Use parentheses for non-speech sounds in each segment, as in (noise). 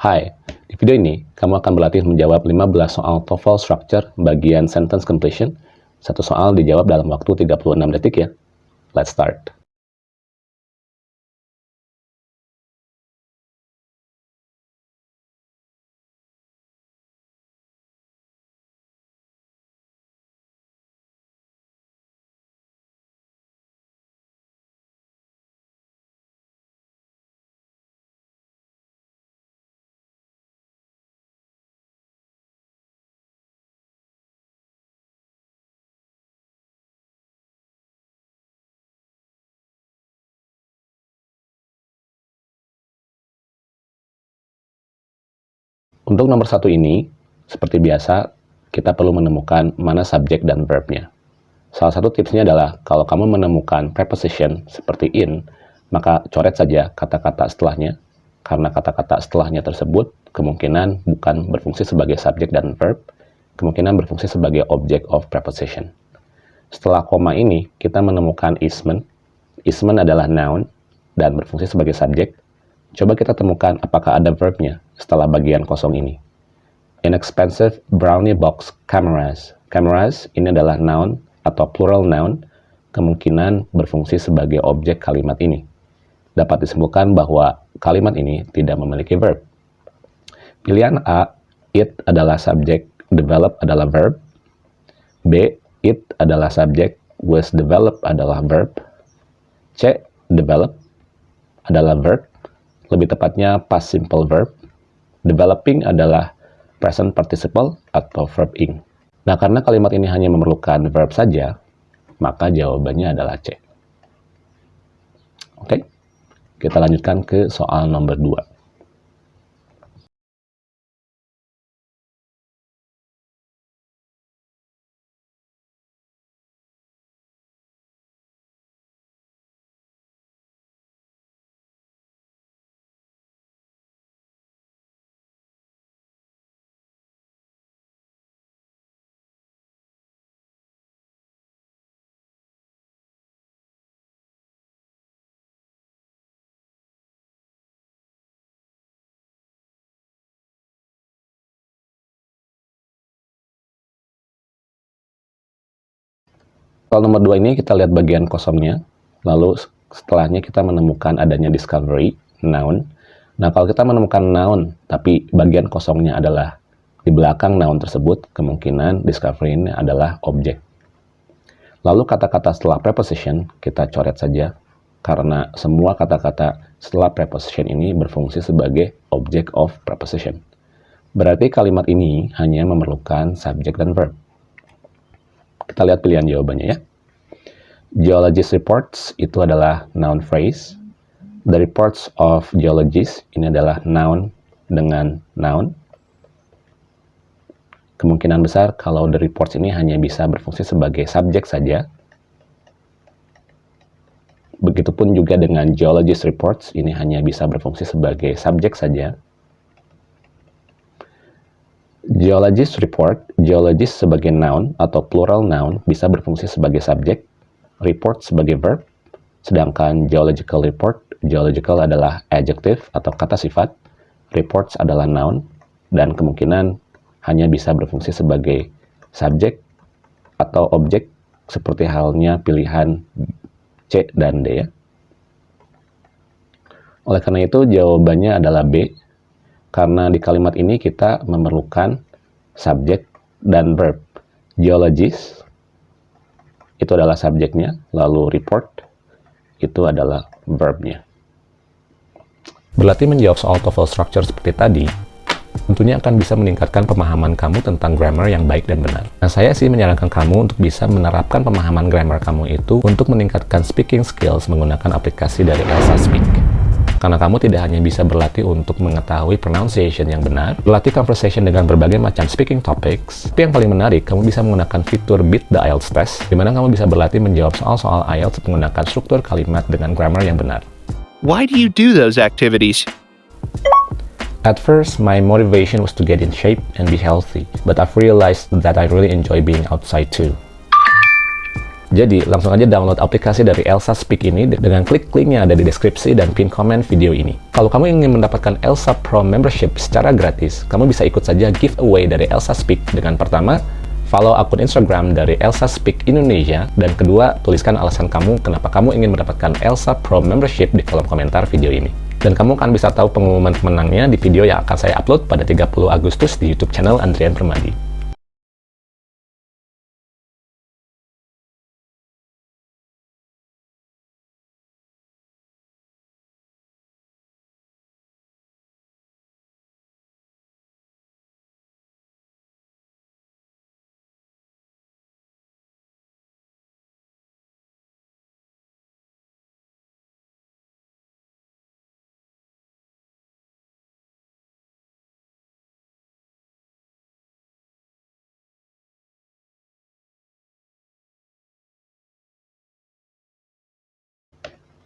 Hai, di video ini kamu akan berlatih menjawab 15 soal TOEFL Structure bagian Sentence Completion. Satu soal dijawab dalam waktu 36 detik ya. Let's start. Untuk nomor satu ini, seperti biasa, kita perlu menemukan mana subjek dan verbnya. Salah satu tipsnya adalah, kalau kamu menemukan preposition seperti in, maka coret saja kata-kata setelahnya, karena kata-kata setelahnya tersebut kemungkinan bukan berfungsi sebagai subjek dan verb, kemungkinan berfungsi sebagai object of preposition. Setelah koma ini, kita menemukan ismen. Ismen adalah noun dan berfungsi sebagai subjek. Coba kita temukan apakah ada verbnya setelah bagian kosong ini. Inexpensive brownie box cameras. Cameras ini adalah noun atau plural noun, kemungkinan berfungsi sebagai objek kalimat ini. Dapat disimpulkan bahwa kalimat ini tidak memiliki verb. Pilihan A, it adalah subjek, develop adalah verb. B, it adalah subjek, was developed adalah verb. C, develop adalah verb lebih tepatnya past simple verb. Developing adalah present participle atau verb ing. Nah, karena kalimat ini hanya memerlukan verb saja, maka jawabannya adalah C. Oke, kita lanjutkan ke soal nomor 2. Soal nomor 2 ini kita lihat bagian kosongnya, lalu setelahnya kita menemukan adanya discovery, noun. Nah, kalau kita menemukan noun, tapi bagian kosongnya adalah di belakang noun tersebut, kemungkinan discovery ini adalah objek. Lalu kata-kata setelah preposition, kita coret saja, karena semua kata-kata setelah preposition ini berfungsi sebagai object of preposition. Berarti kalimat ini hanya memerlukan subjek dan verb. Kita lihat pilihan jawabannya ya. Geologist reports itu adalah noun phrase. The reports of geologists ini adalah noun dengan noun. Kemungkinan besar kalau the reports ini hanya bisa berfungsi sebagai subjek saja. Begitupun juga dengan geologist reports ini hanya bisa berfungsi sebagai subjek saja. Geologist report, geologist sebagai noun atau plural noun bisa berfungsi sebagai subjek, report sebagai verb, sedangkan geological report, geological adalah adjective atau kata sifat, reports adalah noun, dan kemungkinan hanya bisa berfungsi sebagai subjek atau objek seperti halnya pilihan C dan D ya. Oleh karena itu jawabannya adalah B, karena di kalimat ini kita memerlukan subjek dan verb. Geologist itu adalah subjeknya, lalu report itu adalah verbnya. Berlatih menjawab soal TOEFL structure seperti tadi, tentunya akan bisa meningkatkan pemahaman kamu tentang grammar yang baik dan benar. Nah, saya sih menyarankan kamu untuk bisa menerapkan pemahaman grammar kamu itu untuk meningkatkan speaking skills menggunakan aplikasi dari Elsa Speak. Karena kamu tidak hanya bisa berlatih untuk mengetahui pronunciation yang benar, berlatih conversation dengan berbagai macam speaking topics, tapi yang paling menarik, kamu bisa menggunakan fitur Beat the IELTS Test, di mana kamu bisa berlatih menjawab soal-soal IELTS menggunakan struktur kalimat dengan grammar yang benar. Why do you do those activities? At first, my motivation was to get in shape and be healthy, but I've realized that I really enjoy being outside too. Jadi, langsung aja download aplikasi dari Elsa Speak ini dengan klik linknya ada di deskripsi dan pin komen video ini. Kalau kamu ingin mendapatkan Elsa Pro Membership secara gratis, kamu bisa ikut saja giveaway dari Elsa Speak dengan pertama, follow akun Instagram dari Elsa Speak Indonesia, dan kedua, tuliskan alasan kamu kenapa kamu ingin mendapatkan Elsa Pro Membership di kolom komentar video ini. Dan kamu akan bisa tahu pengumuman pemenangnya di video yang akan saya upload pada 30 Agustus di YouTube channel Andrian Permadi.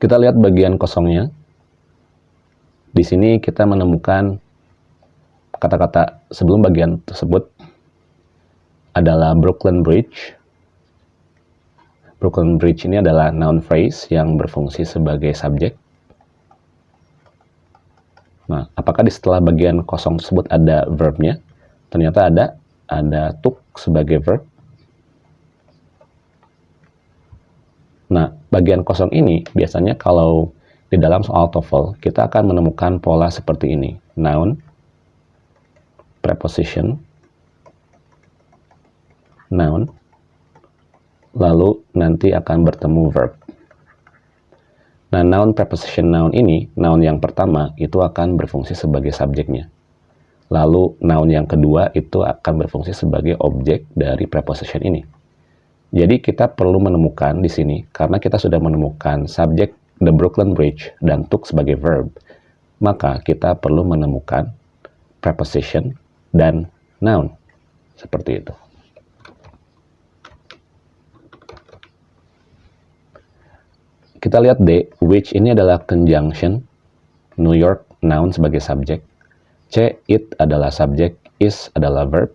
Kita lihat bagian kosongnya. Di sini kita menemukan kata-kata sebelum bagian tersebut adalah Brooklyn Bridge. Brooklyn Bridge ini adalah noun phrase yang berfungsi sebagai subjek. Nah, apakah di setelah bagian kosong tersebut ada verbnya? Ternyata ada, ada took sebagai verb. Nah, bagian kosong ini biasanya kalau di dalam soal TOEFL kita akan menemukan pola seperti ini. Noun, preposition, noun, lalu nanti akan bertemu verb. Nah, noun, preposition, noun ini, noun yang pertama itu akan berfungsi sebagai subjeknya. Lalu, noun yang kedua itu akan berfungsi sebagai objek dari preposition ini. Jadi kita perlu menemukan di sini, karena kita sudah menemukan subjek the Brooklyn Bridge dan took sebagai verb, maka kita perlu menemukan preposition dan noun. Seperti itu. Kita lihat D, which ini adalah conjunction, New York noun sebagai subjek, C, it adalah subjek, is adalah verb,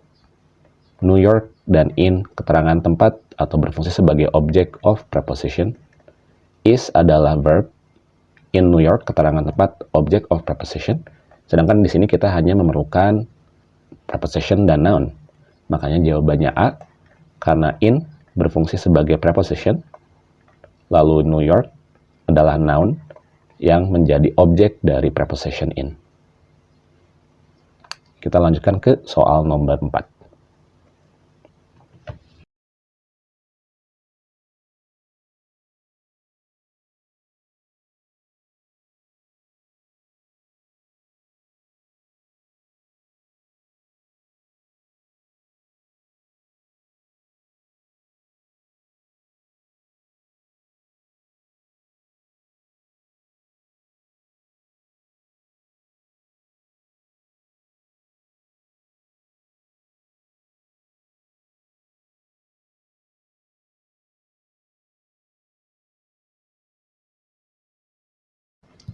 New York dan in keterangan tempat atau berfungsi sebagai object of preposition. Is adalah verb. In New York, keterangan tempat object of preposition. Sedangkan di sini kita hanya memerlukan preposition dan noun. Makanya jawabannya A, karena in berfungsi sebagai preposition, lalu New York adalah noun yang menjadi objek dari preposition in. Kita lanjutkan ke soal nomor 4.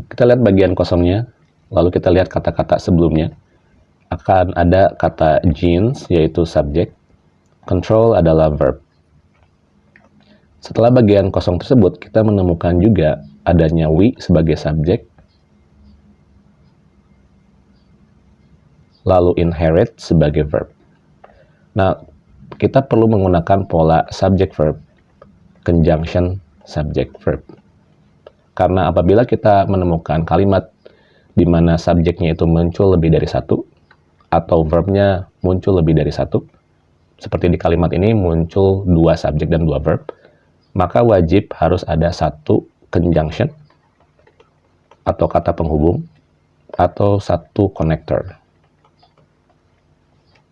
Kita lihat bagian kosongnya, lalu kita lihat kata-kata sebelumnya. Akan ada kata jeans, yaitu subjek. Control adalah verb. Setelah bagian kosong tersebut, kita menemukan juga adanya we sebagai subjek. Lalu inherit sebagai verb. Nah, kita perlu menggunakan pola subject verb, conjunction subject verb. Karena apabila kita menemukan kalimat di mana subjeknya itu muncul lebih dari satu, atau verbnya muncul lebih dari satu, seperti di kalimat ini muncul dua subjek dan dua verb, maka wajib harus ada satu conjunction, atau kata penghubung, atau satu connector.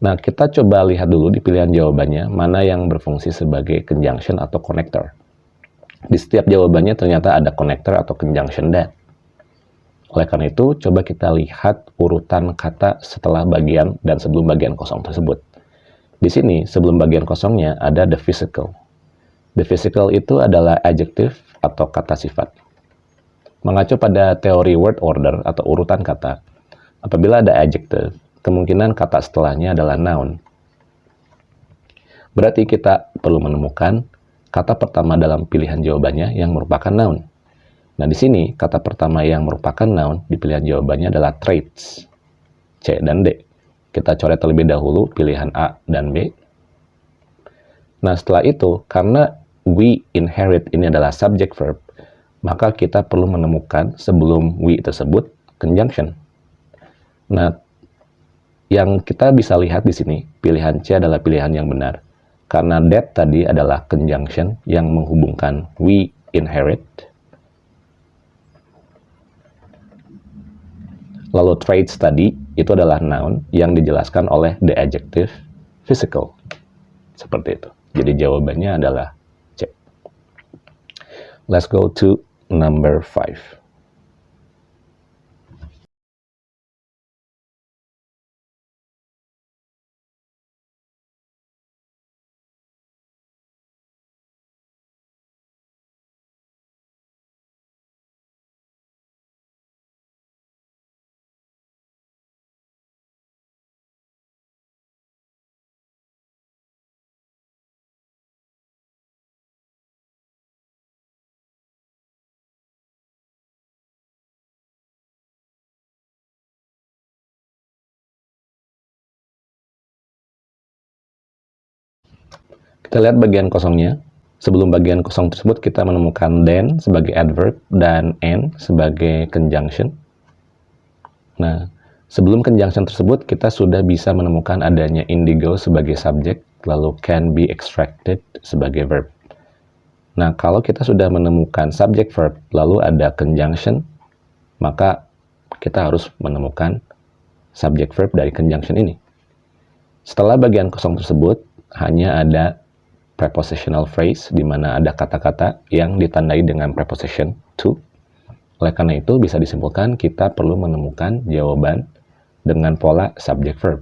Nah, kita coba lihat dulu di pilihan jawabannya, mana yang berfungsi sebagai conjunction atau connector. Di setiap jawabannya ternyata ada connector atau conjunction that. Oleh karena itu, coba kita lihat urutan kata setelah bagian dan sebelum bagian kosong tersebut. Di sini, sebelum bagian kosongnya ada the physical. The physical itu adalah adjective atau kata sifat. Mengacu pada teori word order atau urutan kata, apabila ada adjective, kemungkinan kata setelahnya adalah noun. Berarti kita perlu menemukan kata pertama dalam pilihan jawabannya yang merupakan noun. Nah, di sini kata pertama yang merupakan noun di pilihan jawabannya adalah traits. C dan D. Kita coret terlebih dahulu pilihan A dan B. Nah, setelah itu, karena we inherit ini adalah subject verb, maka kita perlu menemukan sebelum we tersebut conjunction. Nah, yang kita bisa lihat di sini, pilihan C adalah pilihan yang benar. Karena that tadi adalah conjunction yang menghubungkan we inherit Lalu traits tadi itu adalah noun yang dijelaskan oleh the adjective physical. Seperti itu. Jadi jawabannya adalah C. Let's go to number 5. Kita lihat bagian kosongnya. Sebelum bagian kosong tersebut, kita menemukan then sebagai adverb dan and sebagai conjunction. Nah, sebelum conjunction tersebut, kita sudah bisa menemukan adanya indigo sebagai subjek, lalu can be extracted sebagai verb. Nah, kalau kita sudah menemukan subject verb, lalu ada conjunction, maka kita harus menemukan subject verb dari conjunction ini. Setelah bagian kosong tersebut, hanya ada prepositional phrase di mana ada kata-kata yang ditandai dengan preposition to. Oleh karena itu bisa disimpulkan kita perlu menemukan jawaban dengan pola subject verb.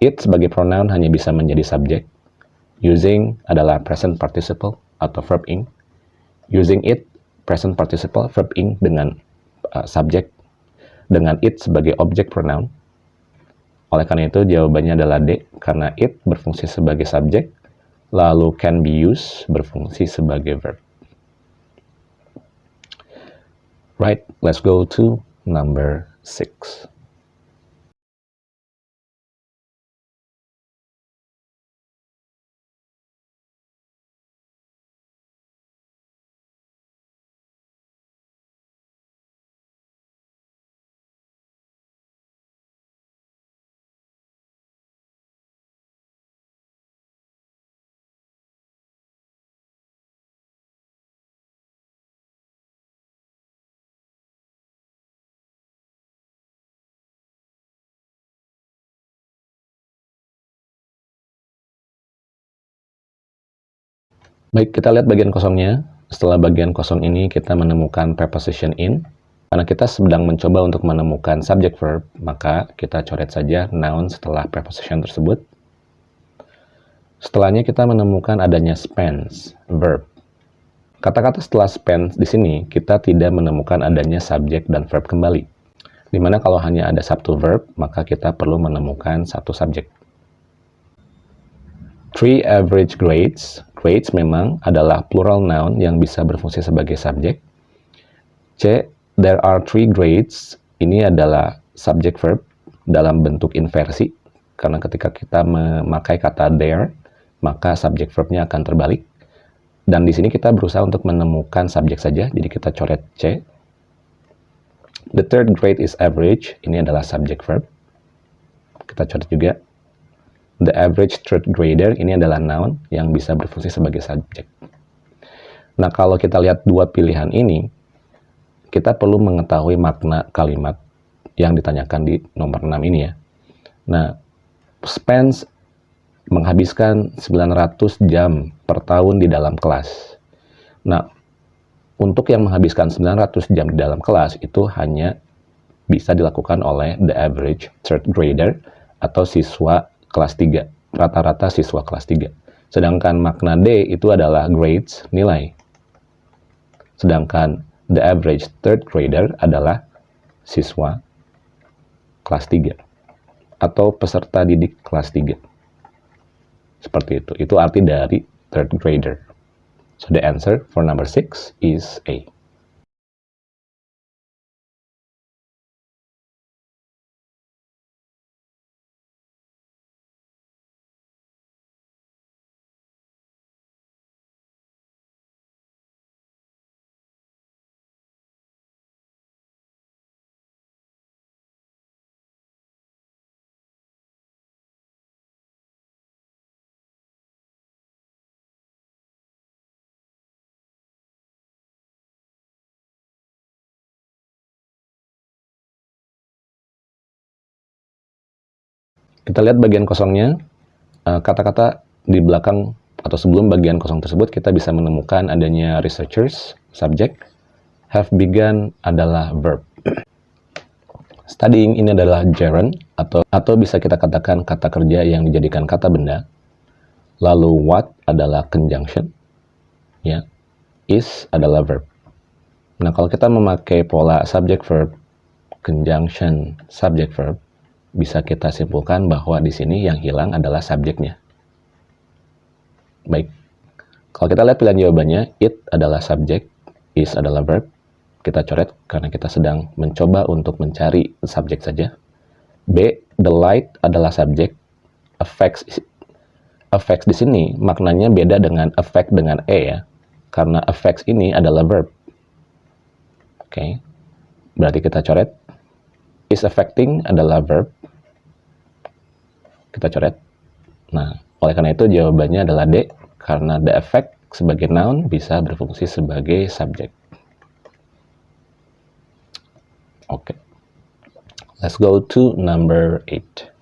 It sebagai pronoun hanya bisa menjadi subjek. Using adalah present participle atau verb ing. Using it present participle verb ing dengan uh, subjek dengan it sebagai objek pronoun. Oleh karena itu jawabannya adalah D karena it berfungsi sebagai subjek lalu can be used berfungsi sebagai verb. Right, let's go to number six. Baik, kita lihat bagian kosongnya. Setelah bagian kosong ini, kita menemukan preposition in. Karena kita sedang mencoba untuk menemukan subject verb, maka kita coret saja noun setelah preposition tersebut. Setelahnya kita menemukan adanya spends, verb. Kata-kata setelah spends di sini, kita tidak menemukan adanya subject dan verb kembali. Di mana kalau hanya ada satu verb, maka kita perlu menemukan satu subject. Three average grades grades memang adalah plural noun yang bisa berfungsi sebagai subjek. C. There are three grades. Ini adalah subject verb dalam bentuk inversi. Karena ketika kita memakai kata there, maka subject verbnya akan terbalik. Dan di sini kita berusaha untuk menemukan subjek saja, jadi kita coret C. The third grade is average, ini adalah subject verb. Kita coret juga The average third grader ini adalah noun yang bisa berfungsi sebagai subjek. Nah, kalau kita lihat dua pilihan ini, kita perlu mengetahui makna kalimat yang ditanyakan di nomor 6 ini ya. Nah, spends menghabiskan 900 jam per tahun di dalam kelas. Nah, untuk yang menghabiskan 900 jam di dalam kelas itu hanya bisa dilakukan oleh the average third grader atau siswa kelas 3, rata-rata siswa kelas 3. Sedangkan makna D itu adalah grades, nilai. Sedangkan the average third grader adalah siswa kelas 3 atau peserta didik kelas 3. Seperti itu. Itu arti dari third grader. So the answer for number 6 is A. Kita lihat bagian kosongnya. Eh, kata-kata di belakang atau sebelum bagian kosong tersebut kita bisa menemukan adanya researchers, subject, have begun adalah verb. (clears throat) Studying ini adalah gerund atau atau bisa kita katakan kata kerja yang dijadikan kata benda. Lalu what adalah conjunction, ya. Is adalah verb. Nah, kalau kita memakai pola subject verb, conjunction, subject verb, bisa kita simpulkan bahwa di sini yang hilang adalah subjeknya. Baik, kalau kita lihat pilihan jawabannya, it adalah subjek, is adalah verb, kita coret karena kita sedang mencoba untuk mencari subjek saja. B, the light adalah subjek, affects affects di sini maknanya beda dengan affect dengan e ya, karena affects ini adalah verb. Oke, okay. berarti kita coret. Is affecting adalah verb, kita coret. Nah, oleh karena itu jawabannya adalah D, karena the effect sebagai noun bisa berfungsi sebagai subjek. Oke. Okay. Let's go to number 8.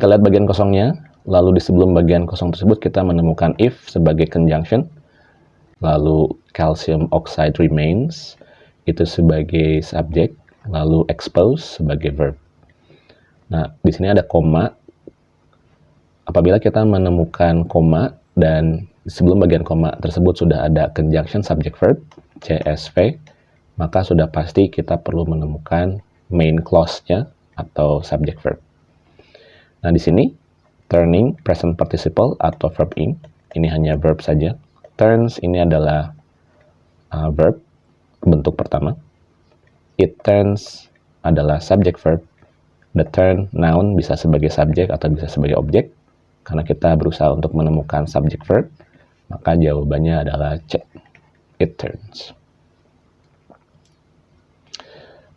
Kita lihat bagian kosongnya, lalu di sebelum bagian kosong tersebut kita menemukan if sebagai conjunction, lalu calcium oxide remains itu sebagai subjek, lalu expose sebagai verb. Nah, di sini ada koma. Apabila kita menemukan koma dan sebelum bagian koma tersebut sudah ada conjunction subject verb, CSV, maka sudah pasti kita perlu menemukan main clause-nya atau subject verb. Nah, di sini turning present participle atau verb in ini hanya verb saja. Turns ini adalah uh, verb bentuk pertama. It turns adalah subject verb. The turn noun bisa sebagai subjek atau bisa sebagai objek. Karena kita berusaha untuk menemukan subject verb, maka jawabannya adalah C. It turns.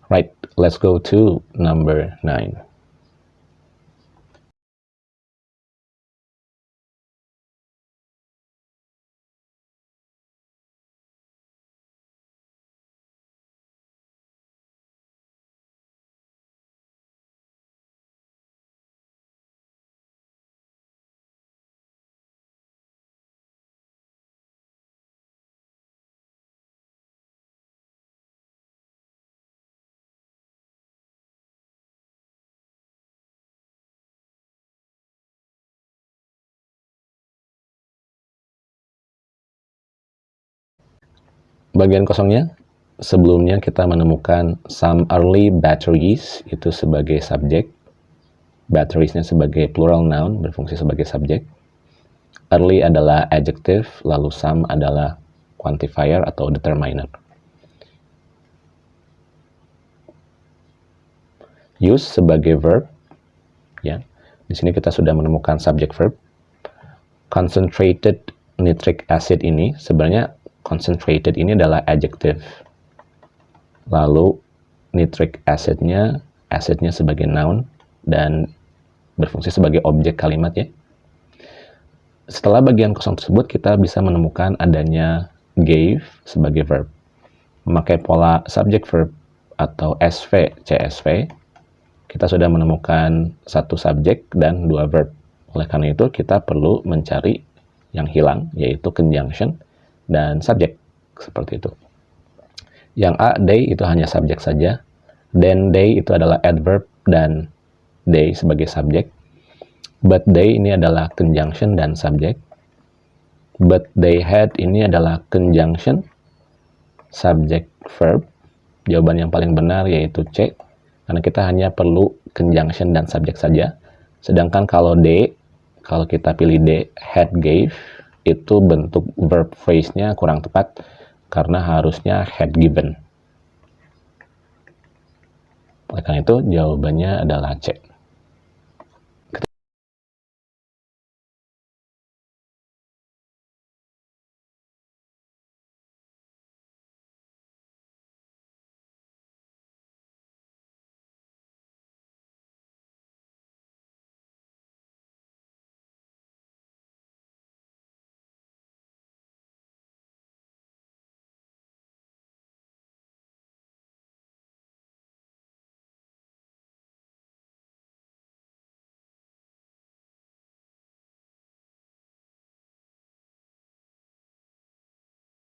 Right, let's go to number 9. Bagian kosongnya sebelumnya kita menemukan some early batteries itu sebagai subjek. Batteriesnya sebagai plural noun berfungsi sebagai subjek. Early adalah adjective lalu some adalah quantifier atau determiner. Use sebagai verb ya. Di sini kita sudah menemukan subject verb. Concentrated nitric acid ini sebenarnya concentrated ini adalah adjective. Lalu nitric acidnya, acidnya sebagai noun dan berfungsi sebagai objek kalimat ya. Setelah bagian kosong tersebut kita bisa menemukan adanya gave sebagai verb. Memakai pola subject verb atau SV, CSV, kita sudah menemukan satu subjek dan dua verb. Oleh karena itu, kita perlu mencari yang hilang, yaitu conjunction dan subjek, seperti itu. Yang A, they, itu hanya subjek saja. Then they itu adalah adverb dan they sebagai subjek. But they ini adalah conjunction dan subjek. But they had ini adalah conjunction, subject, verb. Jawaban yang paling benar yaitu C, karena kita hanya perlu conjunction dan subjek saja. Sedangkan kalau D, kalau kita pilih D, had, gave, itu bentuk verb phrase-nya kurang tepat, karena harusnya had given. Oleh karena itu, jawabannya adalah C.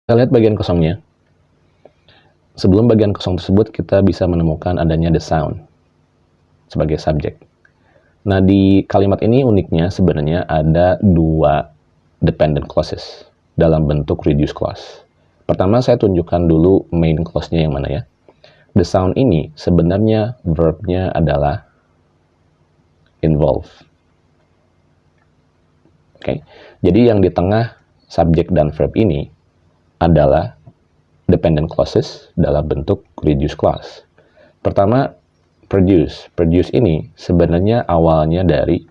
Kita lihat bagian kosongnya. Sebelum bagian kosong tersebut, kita bisa menemukan adanya the sound sebagai subjek. Nah, di kalimat ini uniknya sebenarnya ada dua dependent clauses dalam bentuk reduced clause. Pertama, saya tunjukkan dulu main clause-nya yang mana ya. The sound ini sebenarnya verb-nya adalah involve. Oke, okay. jadi yang di tengah subjek dan verb ini adalah dependent clauses dalam bentuk reduced clause. Pertama, produce. Produce ini sebenarnya awalnya dari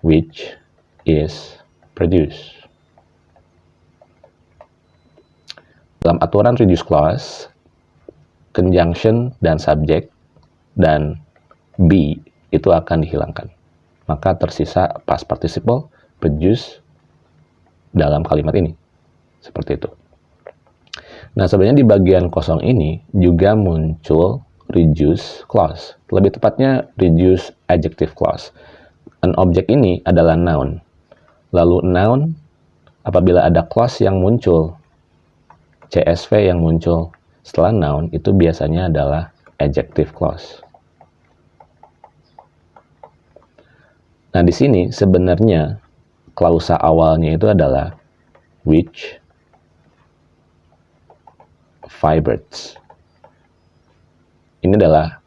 which is produced. Dalam aturan reduced clause, conjunction dan subject dan be itu akan dihilangkan. Maka tersisa past participle produce dalam kalimat ini. Seperti itu. Nah, sebenarnya di bagian kosong ini juga muncul reduce clause. Lebih tepatnya reduce adjective clause. An object ini adalah noun. Lalu noun apabila ada clause yang muncul CSV yang muncul setelah noun itu biasanya adalah adjective clause. Nah, di sini sebenarnya klausa awalnya itu adalah which fibers. Ini adalah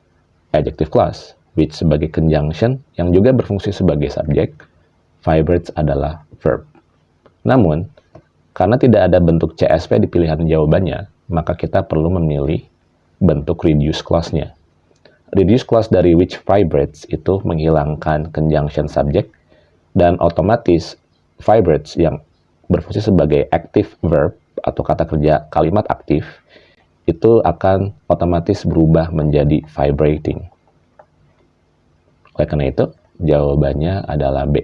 adjective clause, which sebagai conjunction yang juga berfungsi sebagai subjek, fibers adalah verb. Namun, karena tidak ada bentuk CSV di pilihan jawabannya, maka kita perlu memilih bentuk reduce clause-nya. Reduce clause dari which fibers itu menghilangkan conjunction subject dan otomatis fibers yang berfungsi sebagai active verb atau kata kerja kalimat aktif itu akan otomatis berubah menjadi vibrating. Oleh karena itu, jawabannya adalah B.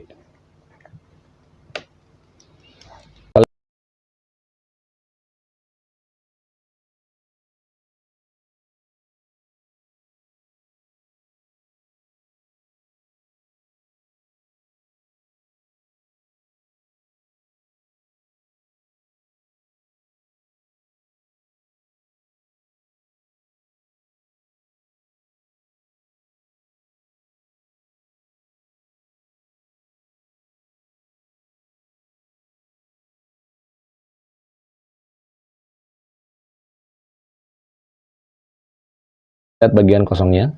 Lihat bagian kosongnya.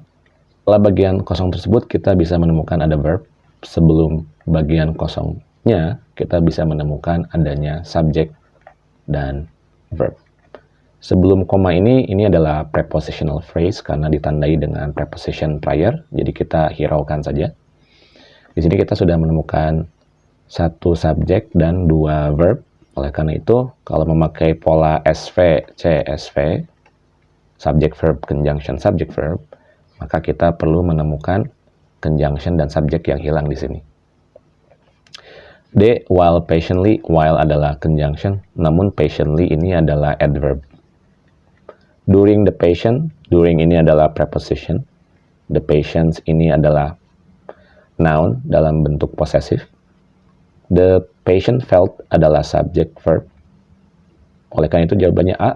Setelah bagian kosong tersebut, kita bisa menemukan ada verb. Sebelum bagian kosongnya, kita bisa menemukan adanya subjek dan verb. Sebelum koma ini, ini adalah prepositional phrase karena ditandai dengan preposition prior, jadi kita hiraukan saja. Di sini kita sudah menemukan satu subjek dan dua verb. Oleh karena itu, kalau memakai pola SV, CSV, subject verb conjunction subject verb, maka kita perlu menemukan conjunction dan subject yang hilang di sini. D, while patiently, while adalah conjunction, namun patiently ini adalah adverb. During the patient, During ini adalah preposition. The patients ini adalah noun dalam bentuk posesif. The patient felt adalah subject verb. Oleh karena itu jawabannya A.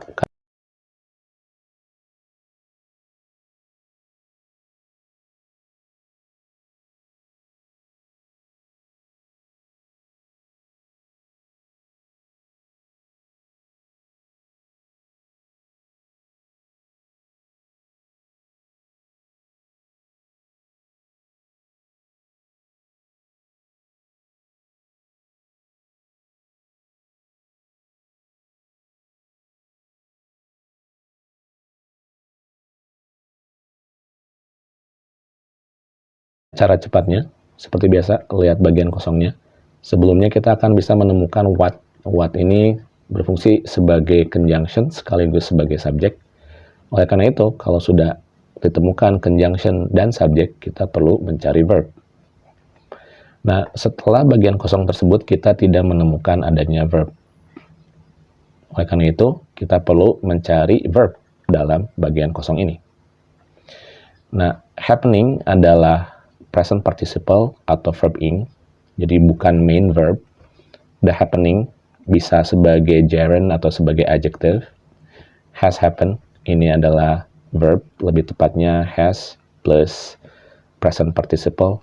Cara cepatnya, seperti biasa, lihat bagian kosongnya. Sebelumnya kita akan bisa menemukan what. What ini berfungsi sebagai conjunction sekaligus sebagai subjek. Oleh karena itu, kalau sudah ditemukan conjunction dan subjek, kita perlu mencari verb. Nah, setelah bagian kosong tersebut, kita tidak menemukan adanya verb. Oleh karena itu, kita perlu mencari verb dalam bagian kosong ini. Nah, happening adalah present participle atau verb ing, jadi bukan main verb. The happening bisa sebagai gerund atau sebagai adjective. Has happened, ini adalah verb, lebih tepatnya has plus present participle,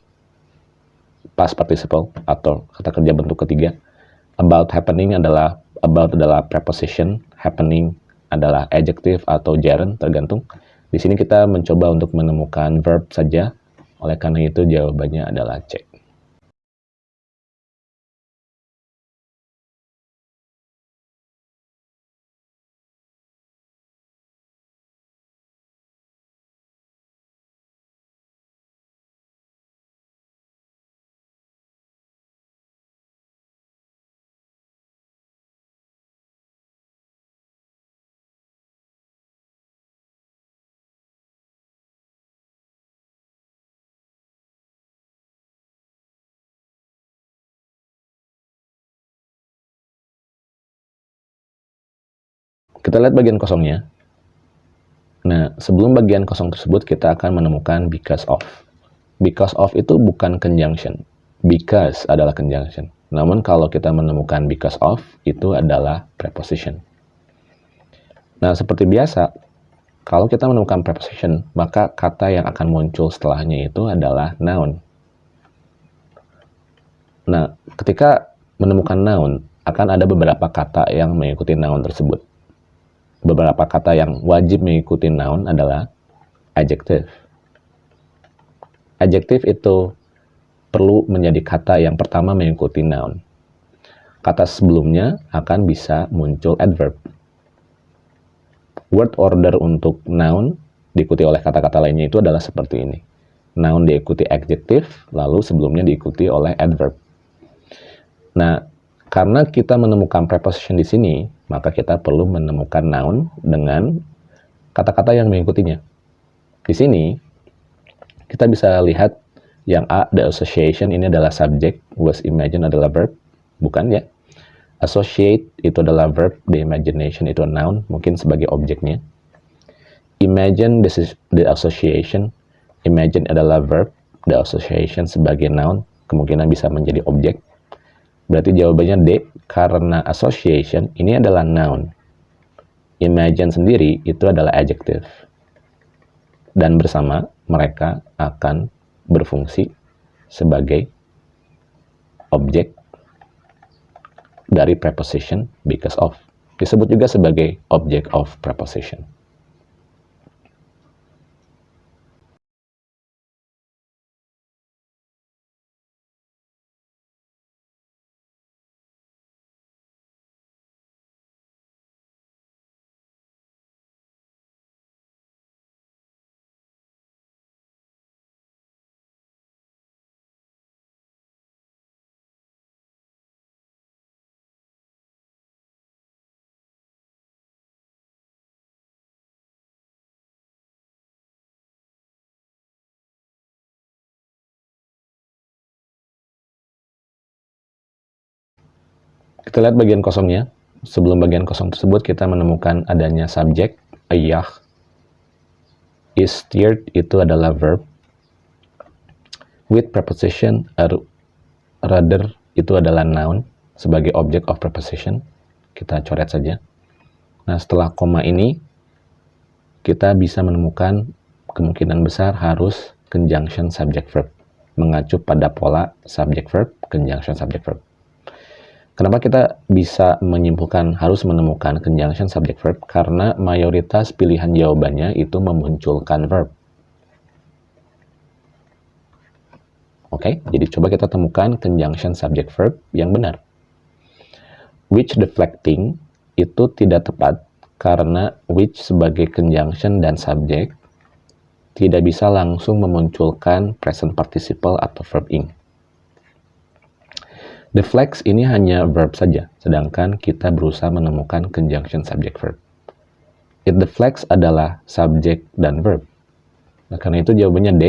past participle atau kata kerja bentuk ketiga. About happening adalah about adalah preposition, happening adalah adjective atau gerund tergantung. Di sini kita mencoba untuk menemukan verb saja oleh karena itu jawabannya adalah C. Kita lihat bagian kosongnya. Nah, sebelum bagian kosong tersebut, kita akan menemukan because of. Because of itu bukan conjunction. Because adalah conjunction. Namun kalau kita menemukan because of, itu adalah preposition. Nah, seperti biasa, kalau kita menemukan preposition, maka kata yang akan muncul setelahnya itu adalah noun. Nah, ketika menemukan noun, akan ada beberapa kata yang mengikuti noun tersebut beberapa kata yang wajib mengikuti noun adalah adjective. Adjective itu perlu menjadi kata yang pertama mengikuti noun. Kata sebelumnya akan bisa muncul adverb. Word order untuk noun diikuti oleh kata-kata lainnya itu adalah seperti ini. Noun diikuti adjective, lalu sebelumnya diikuti oleh adverb. Nah, karena kita menemukan preposition di sini, maka kita perlu menemukan noun dengan kata-kata yang mengikutinya. Di sini, kita bisa lihat yang A, the association, ini adalah subject, was imagine adalah verb, bukan ya? Associate itu adalah verb, the imagination itu noun, mungkin sebagai objeknya. Imagine this is the association, imagine adalah verb, the association sebagai noun, kemungkinan bisa menjadi objek. Berarti jawabannya D, karena association ini adalah noun. Imagine sendiri itu adalah adjective. Dan bersama mereka akan berfungsi sebagai objek dari preposition because of. Disebut juga sebagai object of preposition. Kita lihat bagian kosongnya. Sebelum bagian kosong tersebut, kita menemukan adanya subjek, ayah. is steered itu adalah verb. With preposition er, rather itu adalah noun sebagai object of preposition. Kita coret saja. Nah, setelah koma ini kita bisa menemukan kemungkinan besar harus conjunction subject verb mengacu pada pola subject verb conjunction subject verb. Kenapa kita bisa menyimpulkan harus menemukan conjunction subject verb? Karena mayoritas pilihan jawabannya itu memunculkan verb. Oke, okay, jadi coba kita temukan conjunction subject verb yang benar. Which deflecting itu tidak tepat karena which sebagai conjunction dan subject tidak bisa langsung memunculkan present participle atau verb ing. Deflects ini hanya verb saja, sedangkan kita berusaha menemukan conjunction subject verb. It deflects adalah subject dan verb. Nah, karena itu jawabannya D,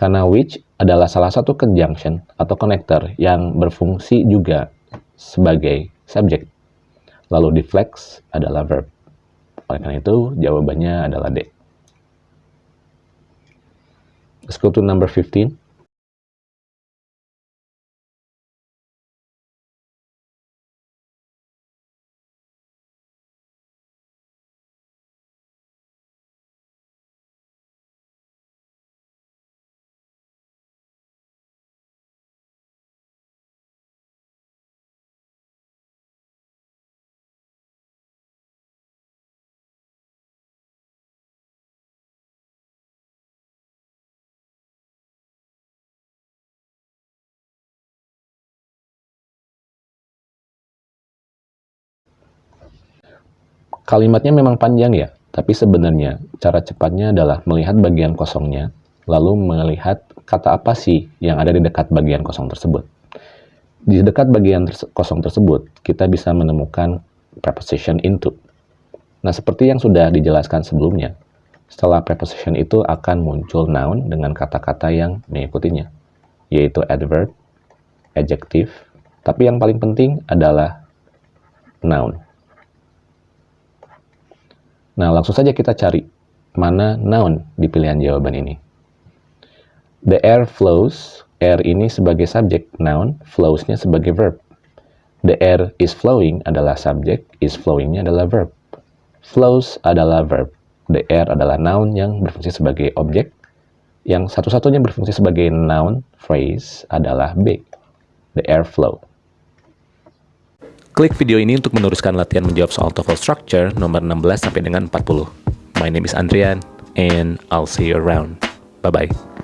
karena which adalah salah satu conjunction atau connector yang berfungsi juga sebagai subject. Lalu deflects adalah verb. Oleh karena itu, jawabannya adalah D. Let's go to number 15. Kalimatnya memang panjang ya, tapi sebenarnya cara cepatnya adalah melihat bagian kosongnya, lalu melihat kata apa sih yang ada di dekat bagian kosong tersebut. Di dekat bagian kosong tersebut, kita bisa menemukan preposition into. Nah, seperti yang sudah dijelaskan sebelumnya, setelah preposition itu akan muncul noun dengan kata-kata yang mengikutinya, yaitu adverb, adjective, tapi yang paling penting adalah noun. Nah, langsung saja kita cari mana noun di pilihan jawaban ini. The air flows, air ini sebagai subjek, noun, flows-nya sebagai verb. The air is flowing adalah subjek, is flowing-nya adalah verb. Flows adalah verb. The air adalah noun yang berfungsi sebagai objek. Yang satu-satunya berfungsi sebagai noun phrase adalah B. The air flow. Klik video ini untuk meneruskan latihan menjawab soal TOEFL Structure nomor 16 sampai dengan 40. My name is Andrian and I'll see you around. Bye bye.